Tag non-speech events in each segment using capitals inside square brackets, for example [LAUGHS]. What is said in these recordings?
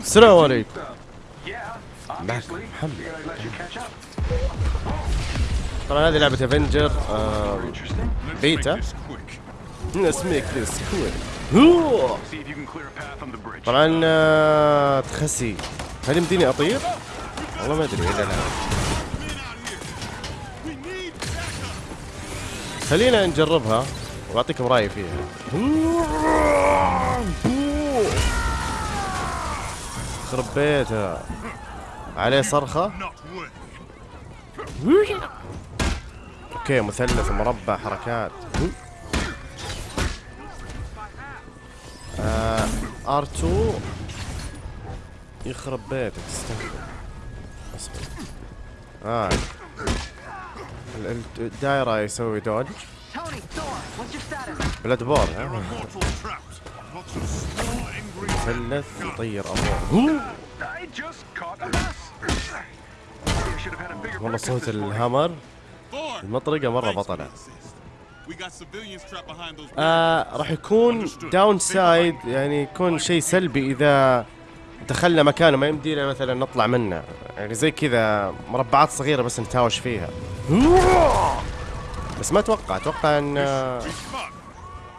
السلام عليكم Yeah, معك obviously. محمد. طبعا هذه لعبة افنجر آه. بيتا [LAUGHS] the bridge. طبعا آه، تخسي هل يمديني أطير؟ والله ما أدري إذا لا خلينا نجربها وأعطيكم رأيي فيها خرب بيتها عليه صرخة. أوكي مثلث مربع حركات. آه R2 يخرب بيتك استهبل أصبر. آه. ال- ال- الدايرة يسوي دوج? بلاد بور ها؟ مثلث يطير ابوه والله صوت. ال hammer trapped behind those آه راح يكون downside يعني يكون شيء سلبي إذا دخلنا مكان ما يمدينا مثلا نطلع منه. يعني زي كذا مربعات صغيرة بس نتهاوش فيها. بس ما أتوقع أتوقع إن آه،.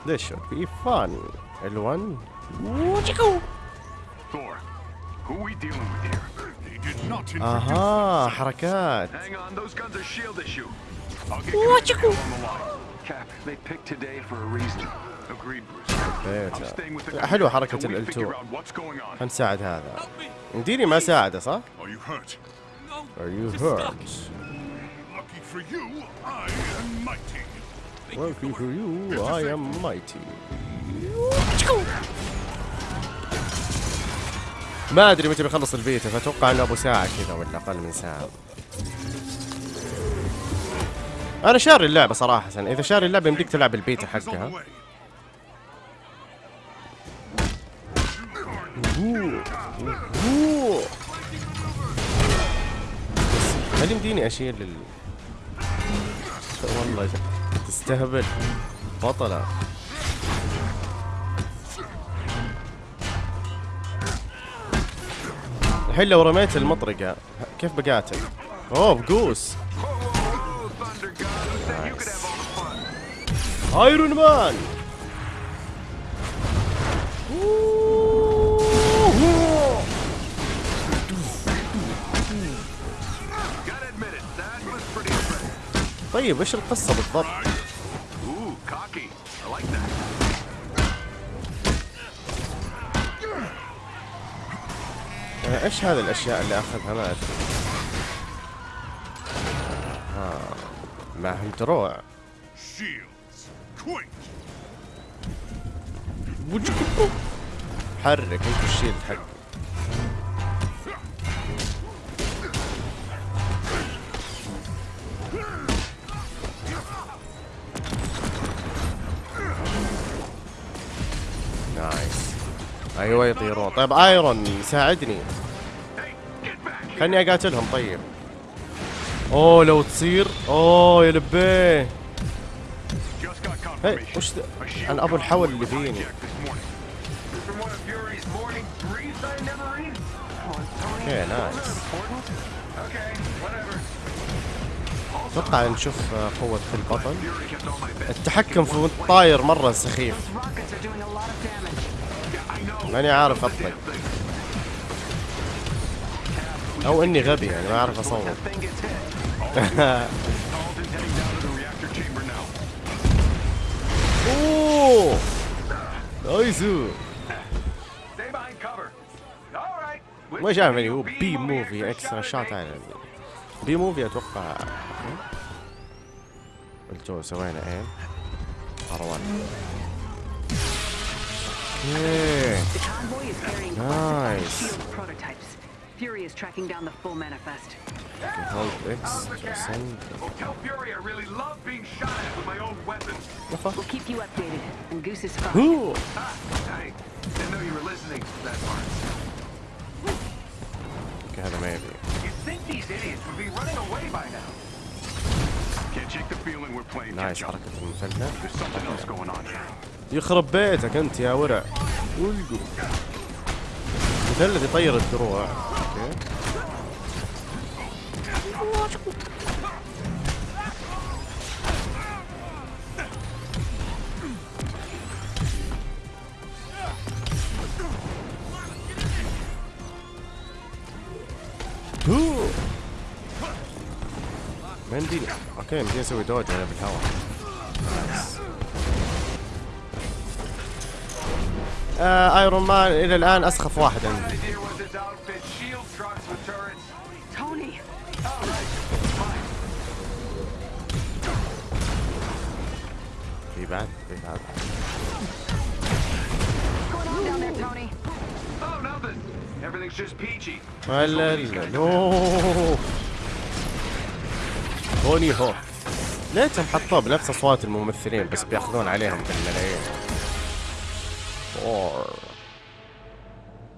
ليش؟ في فان ال1 Thor, who we dealing with here? They did not introduce اها حركات Hang on, those guns are shield issue. I'll get you on the line. Cap, they picked today for a reason. Agreed, Bruce. I'm بيتها staying with the حلوة group حركة until we ال figure L2 out what's going on. خلينا نساعد هذا يمديني ما اساعده صح؟ Are you hurt? Are you hurt? Lucky for you, I am mighty. Lucky for you, I am mighty. ما أدري متى بيخلص البيتا فاتوقع إنه أبو ساعة كذا ولا أقل من ساعة. أنا شاري اللعبة صراحة إذا شاري اللعبة يمديك تلعب البيتا حقها. هل يمديني أشيل ال والله تستهبل بطلة الحين لو رميت المطرقة كيف بقاتل؟ اوه بقوس Oh? ايرون مان. طيب إيش القصة بالضبط؟ إيش هذه الأشياء اللي أخذها؟ ما أدري. آه. معهم دروع. حرك أنت الشيلد حقك nice أيوه يطيرون. طيب Iron ساعدني خلني أقاتلهم طيب. أوه لو تصير. أوه يا لبي. هي وش أنا أبو الحول اللي فيني. okay nice. أتوقع نشوف قوة في البطل. التحكم في الطاير مرة سخيف. ماني عارف اطلق أو إني غبي يعني ما أعرف اصور [LAUGHS] نايسو ما شايف يعني هو بي موفي اكسترا شات يعني. بي موفي أتوقع إيه؟ قلتوا سوينا إيه؟ ار أوكي نايس Fury is tracking down the full manifest. هولد اكس سند Well, tell Fury I really love being shot at with my own weapons. We'll keep you updated. And Goose is fine. اوه Ah, I didn't know you were listening that part. اوكي هذا ما يبي You'd think these idiots would be running away by now. Can't shake the feeling we're playing نايس catch up. حركة المثلث There's something else going on here. يخرب بيتك انت يا ورع ولقوا مثلث يطير الدروع. okay يمديني okay يمديني أسوي dodge أنا بالهواء آه Iron Man إلى الآن أسخف واحد عندي! في بعد في بعد. Everything's just peachy. ولا لا نو توني هو ليتهم حطوه بنفس أصوات الممثلين بس بياخذون عليهم بالملايين فور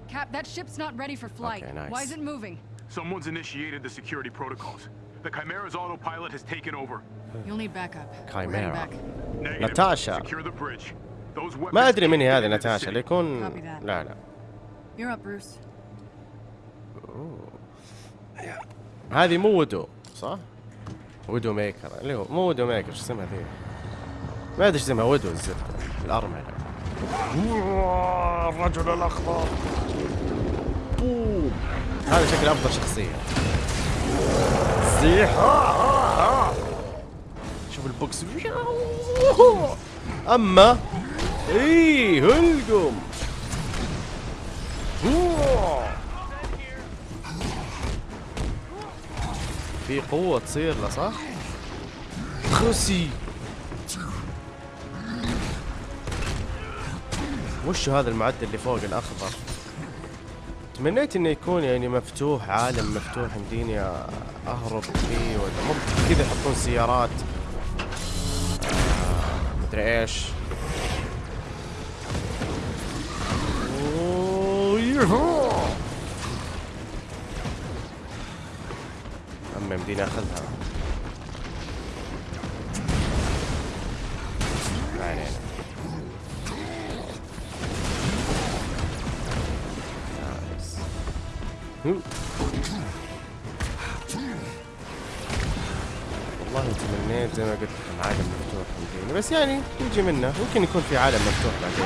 Cap, that ship's not ready for flight. Okay, nice. Why is it moving? Someone's initiated the security protocols. The Chimera's autopilot has taken over. You'll need backup. We're heading Chimera. back. Negative. Natasha. Secure the bridge. Those weapons ما ادري من هي can't هذه get into the ناتاشا city. ليكون Copy that. لا لا You're up, Bruce. هذه مو ودو صح؟ ودو ميكر اللي هو مو ودو ميكر شو اسمها ذي؟ ما ادري شو اسمها ودو الزبده الارمله الرجل الأخضر. boom هذا شكل أفضل شخصية. زيح. شوف ال box. أما إيه هلقم. في قوة تصير له صح؟ خسي وش هذا المعدل اللي فوق الأخضر؟ تمنيت إنه يكون يعني مفتوح عالم مفتوح يمديني أهرب فيه ولا ممكن كذا يحطون سيارات مدري إيش. أما يمديني أخذها والله تمنيت زي ما قلت لكم عالم مفتوح يمديني بس يعني يجي منه ممكن يكون في عالم مفتوح بعدين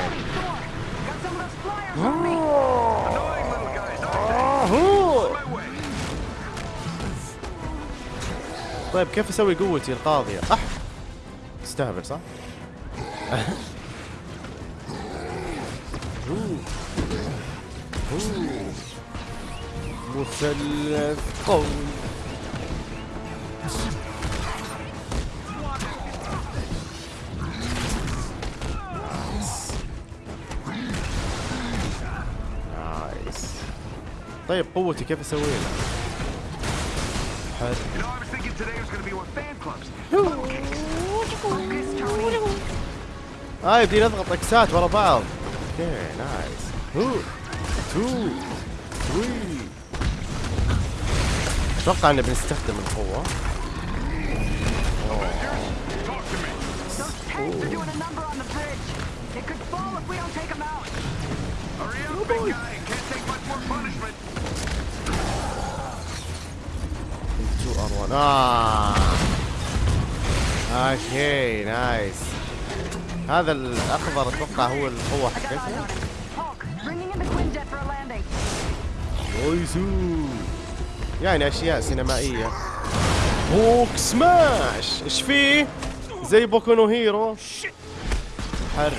way. طيب كيف أسوي قوتي القاضية؟ اح تستهبل صح؟ [LAUGHS] مثلث قوي. نايس طيب قوتي كيف أسوي لها؟ حلو! آه يبدي نضغط إكسات ورا بعض. أوكي نايس. هو تو ثري. أتوقع ان بنستخدم القوة. أوه. آه. هذا الأخضر أتوقع هو القوة حقتنا يعني أشياء سينمائية. Hulk smash! إيش فيه؟ زي Boku no Hero. حر.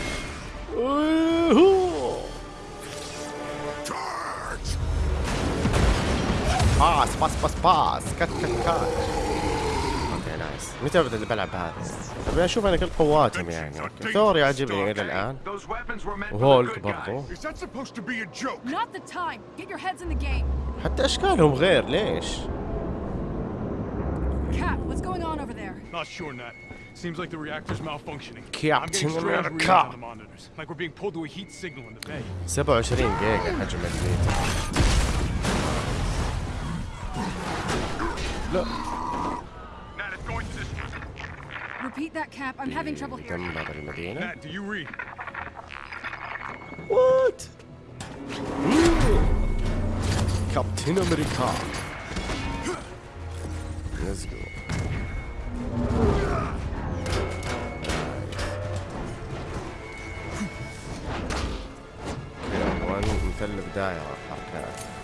باس باس باس باس كت okay nice متى ابدا بلعب بهذا ابي أشوف أنا كل قواتهم يعني ثور يعجبني إلى الان وهولك برضو. حتى اشكالهم غير ليش؟ Not sure, Nat. Seems like the reactor's malfunctioning. Captain America. like we're being pulled to a heat signal in the bay. 27 جيجا حجم الميتر لا Nat, it's going to this. Repeat that, Cap. I'm having trouble hearing. دمر المدينة Nat, do you read? what كابتن أمريكا let's go مثلث دائرة حركات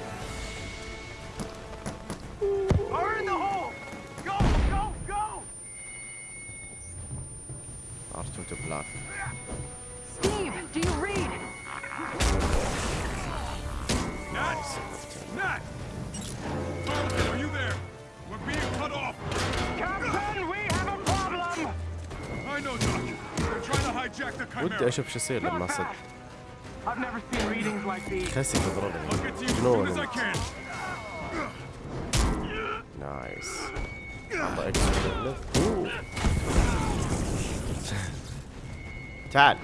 أشوف شو يصير لما صد I've never seen readings like these. كاسي I'll تضربني جنون. نايس. تعال.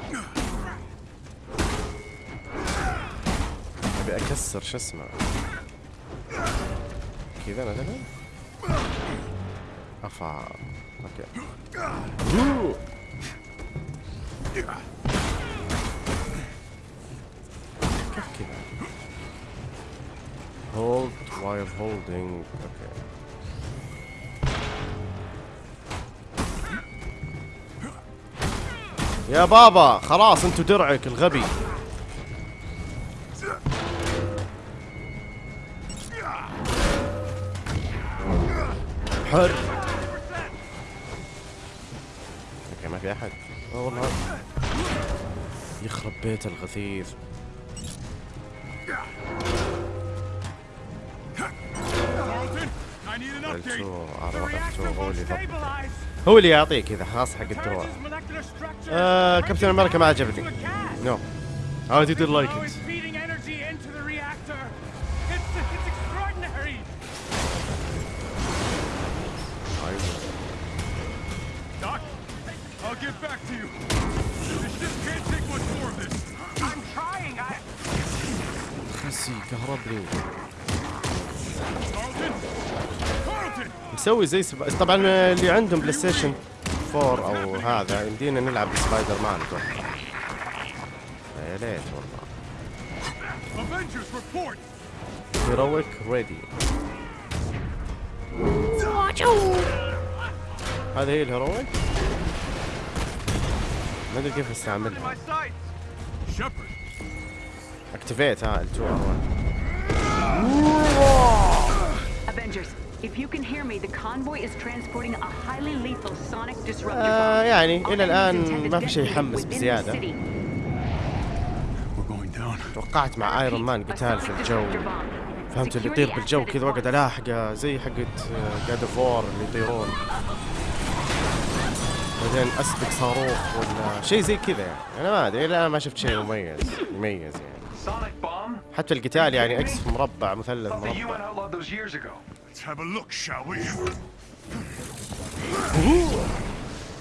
أبي أكسر شو اسمه؟ كذا مثلا؟ أفا. okay أوه. كيف كذا hold while holding okay يا بابا خلاص انتو درعك الغبي. حر. أوكي ما في أحد. والله. يخرب بيت الغثيث. هو اللي يعطيك اذا خاص حق الدروع آه كابتن أمريكا ما عجبني نو هاو دي دير لايك كهرب لي مسوي زي سب... طبعا اللي عندهم بلاي ستيشن 4 أو هذا يمدينا نلعب سبايدر مان أتوقع يا ليت والله! heroic ready هذا هي ال heroic؟ ما أدري كيف أستعملها. اكتيفيت ها ال2 ار Avengers, if you can hear me, the convoy is transporting a highly lethal sonic disruptor آه. يعني الآن intended ما في شيء يحمس down. توقعت مع ايرون مان قتال في الجو. فهمت اللي يطير بالجو كذا واقعد. الاحقه زي حقت جاد اوف وور اللي يطيرون بعدين اسبق صاروخ ولا شيء زي كذا يعني أنا ما أدري لا ما شفت شيء مميز يميز يعني? حتى القتال يعني أكس مربع مثلث مربع Let's have a look, shall we?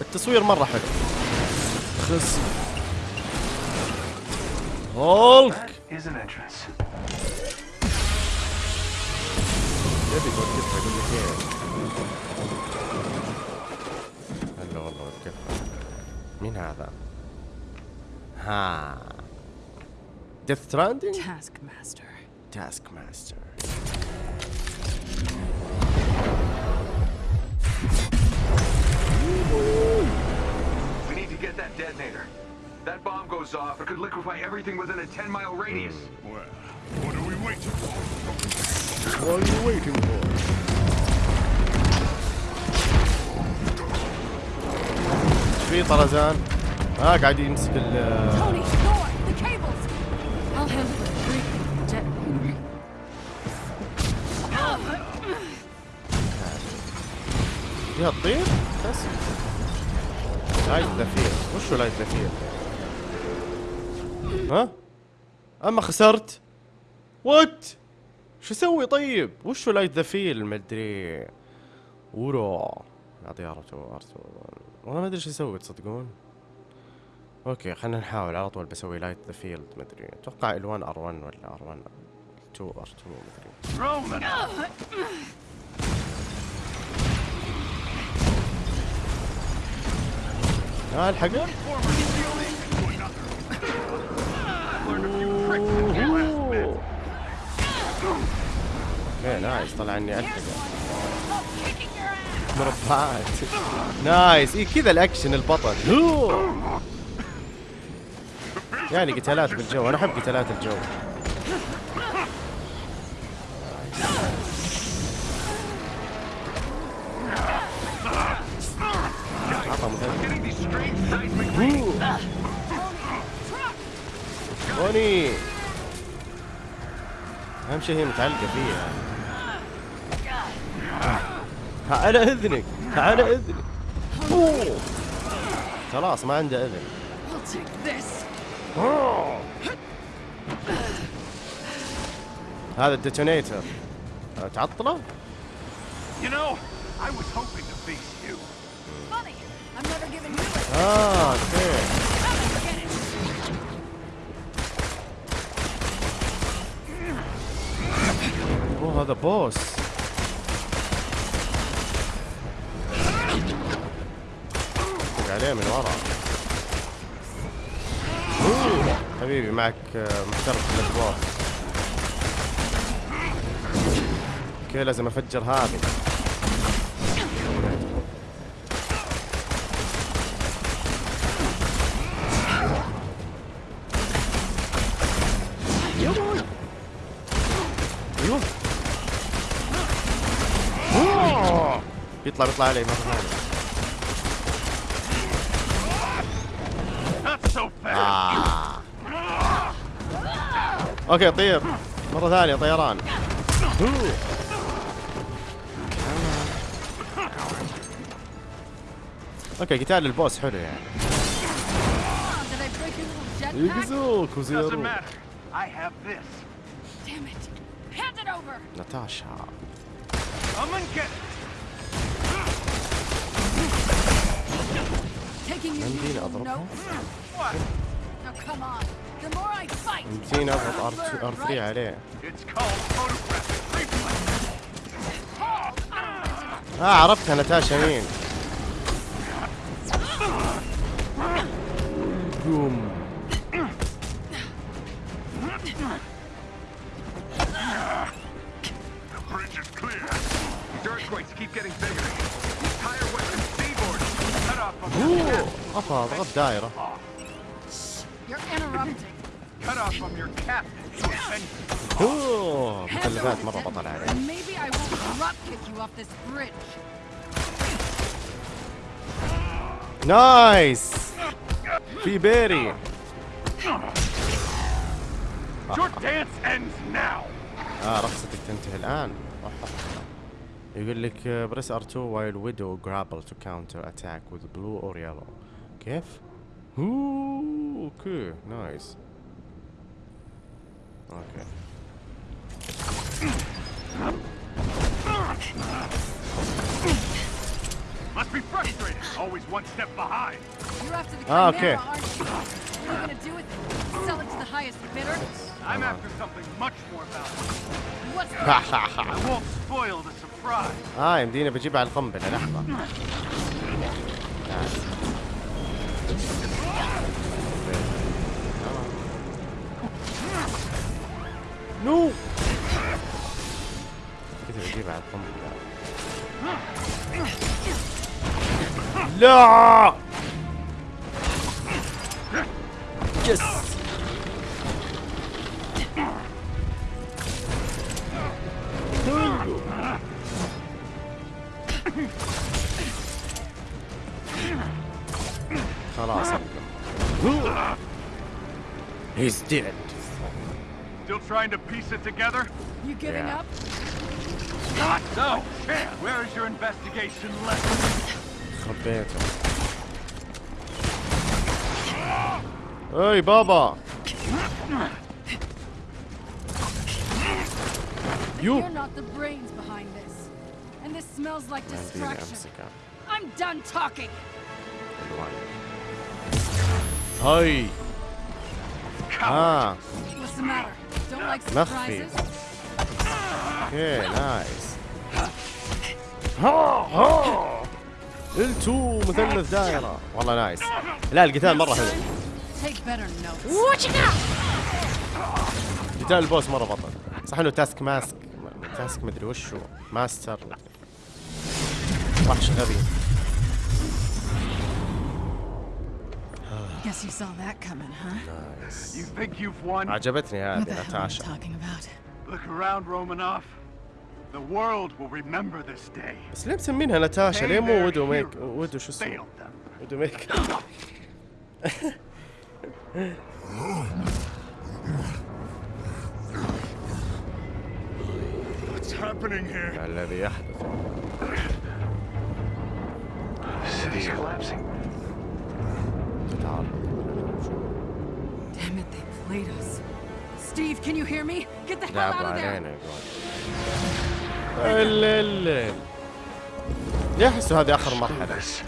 التصوير مرة حلو خس هولك Is an entrance. يبي يقول لك إيه هلا والله وقفها مين هذا؟ ها ديث ستراندنج؟ Taskmaster. تاسك ماستر We need to get that detonator. That bomb goes off, it could liquefy everything within a 10 mile radius. Well, what are we waiting for? What are you waiting for? ايش في طرزان؟ ها قاعد يمسك ال Tony, Thor, the cables! I'll handle the breathing detonator. فيها تطير؟ بس لايت ذفير وشو لايت ذفير؟ ها؟ أما خسرت؟ وات؟ شو أسوي طيب؟ وشو لايت ذفير مدري ورو اعطيه ار2 ار2 والله ما أدري شو أسوي تصدقون؟ أوكي خلينا نحاول على طول بسوي لايت ذا فيلد مدري أتوقع ال1 ار1 ولا ار1 2 ار2 مدري ها الحقه okay nice طلع إني الحق kicking your ass! مربعات. nice اي كذا الأكشن البطل. يعني قتالات بالجو أنا أحب قتالات الجو. أهم شيء هي متعلقة فيها. ها على إذنك على إذنك. أوه. خلاص ما عنده إذن. هذا الديتونيتر تعطله؟ You know, هذا دق عليه من ورا حبيبي معك محترف الادوار أوكي لازم أفجر هذه أيوه أوه. بيطلع بيطلع علي مرة ثانية. آه. okay طير مرة ثانية طيران. أوكي قتال ال boss حلو يعني? يقزوك وزيرو called photographic reflex. Paul, I don't listen. آه عرفتها ناتاشا مين بوم won't drop kick you off this bridge. نايس في بيري. آه رقصتك تنتهي الان يقول لك بريس ار 2 while widow grapple to counter attack with blue or yellow كيف؟ اوه اوكي نايس اوكي Must be frustrated. Always one step behind. You're after the Ah, Chimera, okay. aren't you? What are you gonna do with it? Sell it to the highest bidder? I'm after something much more valuable. What's that? I won't spoil the surprise. اه يمديني بجيبها على القنبلة لحظة نايس. نو كذا بجيبها على القنبلة لا يس خلاص He's dead. trying to piece it together? You giving yeah. up? Not no! Where is your investigation lesson? Roberto. Hey, Baba! You. You're not the brains behind this. And this smells like destruction. I'm done talking. Hey. Ah. What's the matter? مخفي. okay nice. ها ها. L2 مثلث دائرة. والله nice. لا القتال مرة حلو. قتال ال boss مرة بطل. صح إنه Task Mask Task مدري وشو ماستر. وحش غبي Guess you saw that coming, huh? نايس You think you've won? عجبتني What the هذه hell are you ناتاشا talking about? Look around, Romanov. The world will remember this day. بس ليه مسمينها ناتاشا ليه مو ودو ميك ودو شو اسمه Failed them. ودو ميك What's happening here? الذي يحدث The city's collapsing. تتعرض Damn it, they played us. Steve, can you hear me? Get the hell out of there! ليه احسوا هذه آخر مرحلة This.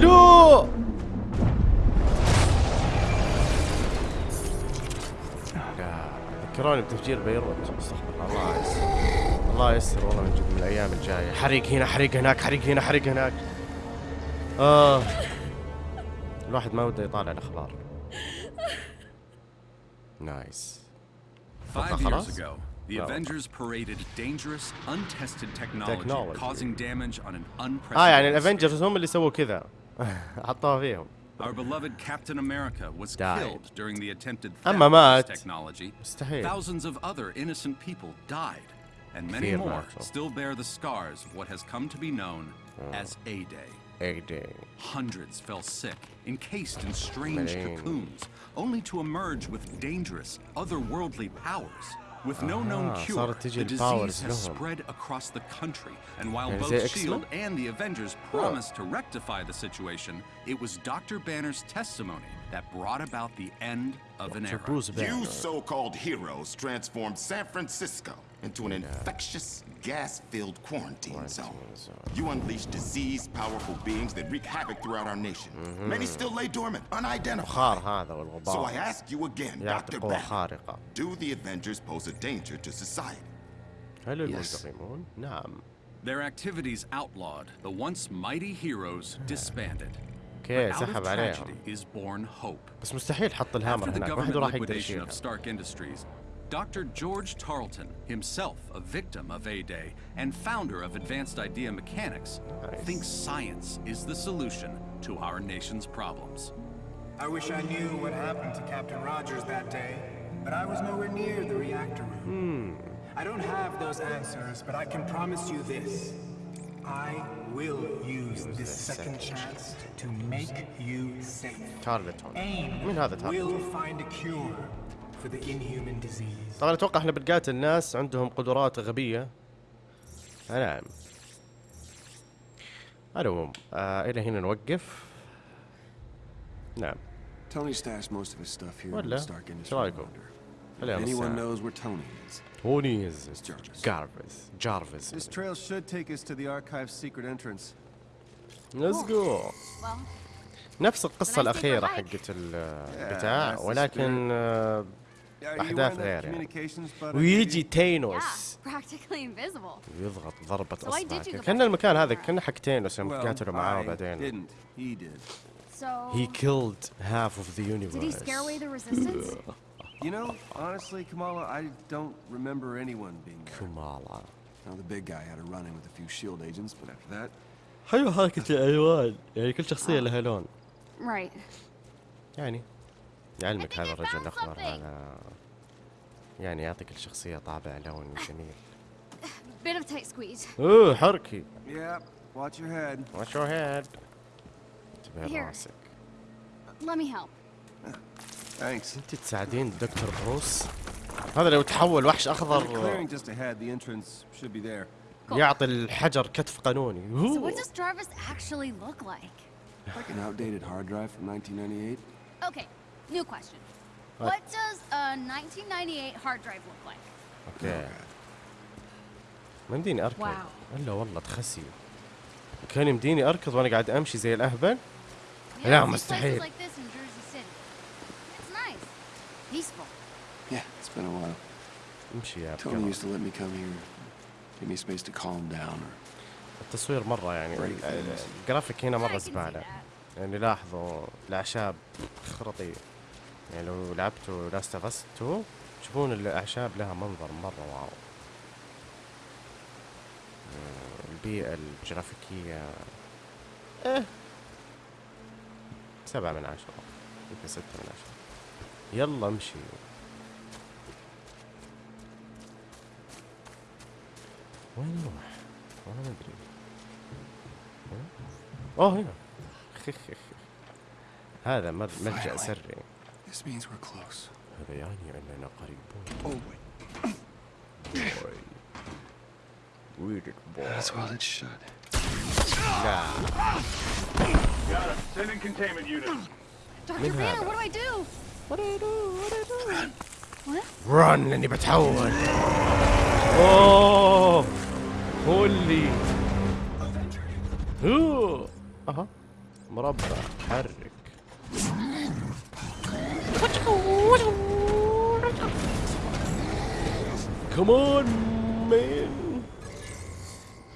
لو لا ذكروني بتفجير بيروت استغفر الله الله يسر والله من جد من الأيام الجايه حريق هنا حريق هناك حريق هنا حريق هناك آه الواحد ما وده يطالع الاخبار nice Five خلاص؟ years ago, the. Avengers paraded dangerous, untested technology, causing damage on an unprecedented آه يعني. ال Avengers هم اللي سووا كذا حطوها فيهم Our beloved Captain America was killed during the attempted theft of مات. this technology. Thousands of other innocent people died, and many more still bear the scars of what has come to be known as A-Day. A-Day. Hundreds fell sick, encased in strange cocoons, only to emerge with dangerous, otherworldly powers. With no known cure, the disease has spread across the country, and while both S.H.I.E.L.D. and the Avengers promised to rectify the situation, it was Dr. Banner's testimony that brought about the end of an era. You so-called heroes transformed San Francisco into an infectious, gas-filled quarantine zone. zone. You unleashed disease, powerful beings that wreak havoc throughout our nation. Many still lay dormant, unidentified. بخار هذا So I والغبار ask you again, يعطي Dr. قوة Banner, خارقة do the Avengers pose a danger to society? هل Yes. المنتقمون؟ نعم Their activities outlawed, the once mighty heroes disbanded. اوكي Out of سحب عليهم tragedy is born hope. بس مستحيل حط الهامر After the هناك ما حد government راح يقدر liquidation يشيلها of Stark Industries, Dr. George Tarleton, himself a victim of A-Day and founder of Advanced Idea Mechanics, nice. thinks science is the solution to our nation's problems. I wish I knew what happened to Captain Rogers that day, but I was nowhere near the reactor room. I don't have those answers, but I can promise you this. I will use this second, second chance to make you safe. Aim will find a cure طبعا أتوقع إحنا بنقاتل الناس عندهم قدرات غبية. نعم. ألو آه، إلى هنا نوقف. نعم. ولا؟ شو رأيكم؟ نفس القصة الأخيرة حقت البتاع ولكن آه، آه، at غير يعني ويجي تينوس practically invisible. يضغط ضربة So I did أصبع you كذا. the كان المكان هذا. كان حق تينوس يوم Well, قاتلوا معاه بعدين. He killed half of the did he universe scare away the resistance? You know, honestly, Kamala, I don't remember anyone being there. كمالا now the big guy had a run-in with a few S.H.I.E.L.D. agents, but after that, حلو حركة الألوان يعني كل شخصية لها لون right. يعني يعلمك هذا الرجل الأخضر هذا يعني يعطيك الشخصية طابع لون جميل. أوه حركي. ياب واتش يور انتبه راسك أنت تساعدين دكتور بروس؟ هذا لو تحول وحش أخضر. يعطي الحجر كتف قانوني. So what does Jarvis actually look like? Like an outdated hard drive from 1998 okay. New question. What, what does a 1998 hard drive look like? Okay. مديني أركض. إلا والله تخسي كان مديني أركض وأنا قاعد أمشي زي الأهبل؟ لا مستحيل. امشي يا اركض التصوير مرة يعني آه، الجرافيك هنا مرة زبالة. يعني لاحظوا الأعشاب خرطيه يعني لو لعبتوا Last of Us 2 تشوفون الأعشاب لها منظر مرة wow. آه، البيئة الجرافيكية. إيه. سبعة من عشرة. يمكن ستة من عشرة. يلا امشي. وين نروح؟ والله ما ادري أوه هنا. [LAUGHS] هذا ملجأ سري. This means we're close. هذا يعني اننا قريبون Oh, wait. بوي Read it, boy. That's well it should. لا Got him. Sending containment units. Dr. Min Vanna, hada. what do I do? What do I do? What do I do? What? رن لاني بتحول اوه هولي هو اها مربع حرك كمان مان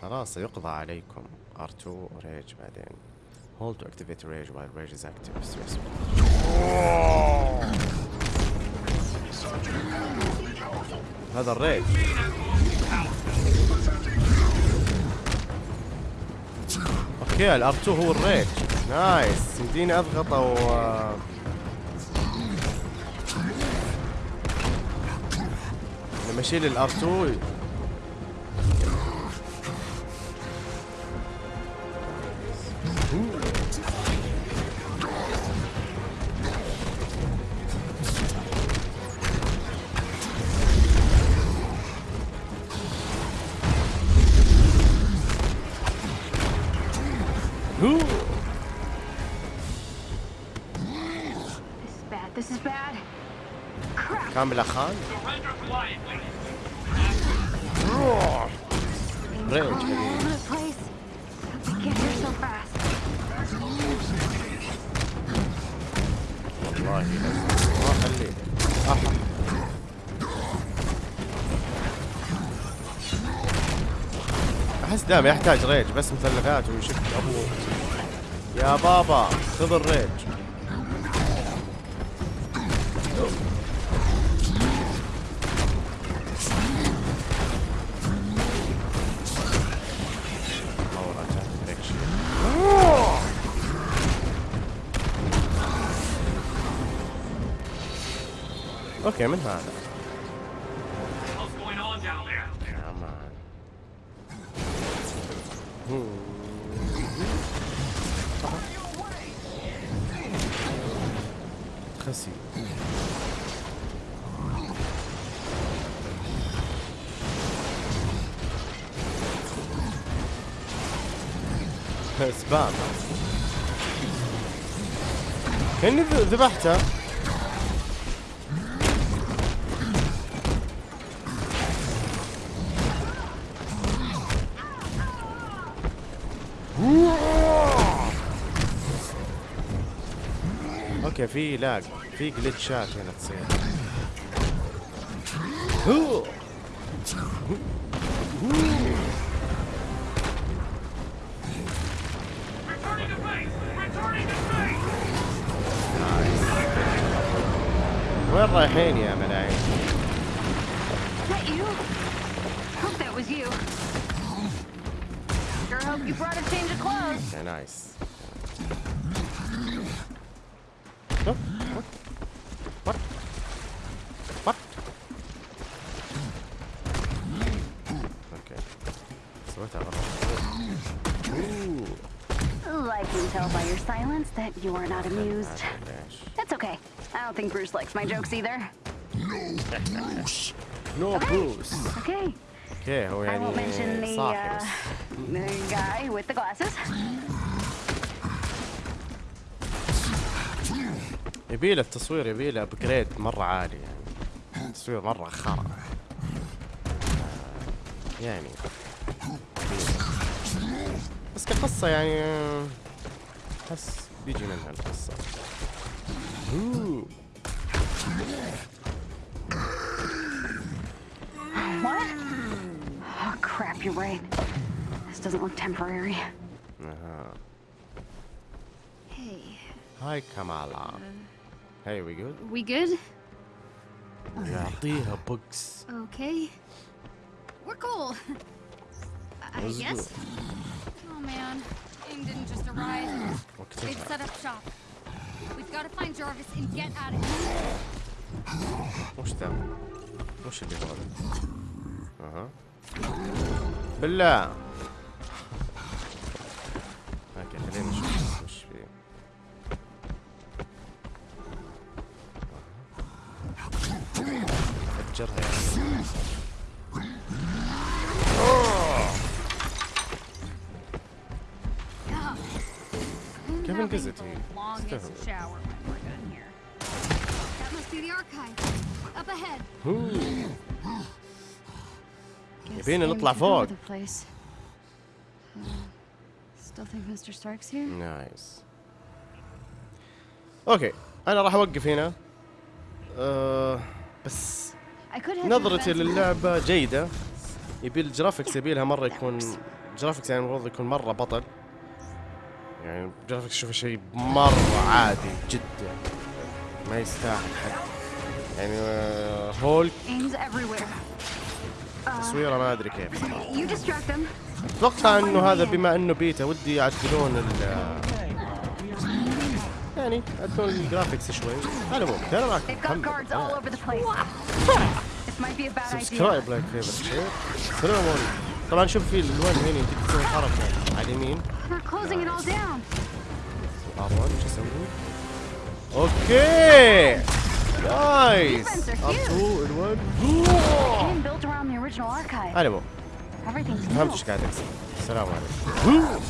خلاص سيقضى عليكم. R2 ريج بعدين. Hold to activate rage while rage is active. Stress. هذا ال rage. okay ال R 2 هو ال rage. nice يمديني اضغط أو لما أشيل ال R2 This is bad. كامل خان Things Range, crawling all maybe. over the place. How'd they get here so fast? والله ما أحا. أحس دائما يحتاج ريج بس مثلثات ويشك أبوه يا بابا خذ الريج أوكي من هذا سبام كاني ذبحته في لاج في جلitchات هنا تصير! وين رايحين يا What? What? What? Okay. It's worth that Ooh. I can tell by your silence that you are not amused. That's okay. I don't think Bruce likes my jokes either. No, Bruce. [LAUGHS] no, okay. Bruce. Okay. Okay, I won't mention the, uh, the guy with the glasses. يبيله التصوير يبيله ابجريد مرة عالي يعني التصوير مرة خرا يعني بس كقصة يعني أحس بيجي منها القصة. What? Oh, crap, you're right. This doesn't look temporary. أها. Hey, هاي كمالا Hey, we good? We good? يعطيها بوكس Okay. We're cool. I Let's guess. go. Oh man, AIM didn't just arrive. They've وقتها set up shop. We've got to find Jarvis and get out of here. وش ذا؟ وش اللي هذا؟ اها بالله اوكي خلينا نشوف archive. Up ahead. هو. Guess يبينا AIM نطلع took فوق. over the place. Uh, Still think Mr. Stark's here? نايس أوكي أنا راح اوقف هنا أه بس I could head نظرتي. للعبة جيدة. يبي الجرافيكس يبي لها مرة يكون جرافيكس يعني المفروض يكون مرة بطل. يعني جرافيكس شوف شيء مرة عادي جدا. ما يستاهل حد يعني آه، Hulk. Everywhere. تصويره ما أدري كيف. أتوقع إنه هذا بما إنه بيتا ودي يعدلون ال يعني يعدلون ال graphics شوي على العموم أنا معكم They've got محمد guards all over the place. This might be a bad idea. subscribe like favor share السلام عليكم طبعا شوف في الالوان هنا يمديك تسوي حركه على اليمين They're closing it all down. ار1 شو أسوي؟ أوكي نايس Defense are huge. ار2 ال1 AIM built around the original archive. على العموم Everything's فهمت new. إيش قاعد اقصد السلام عليكم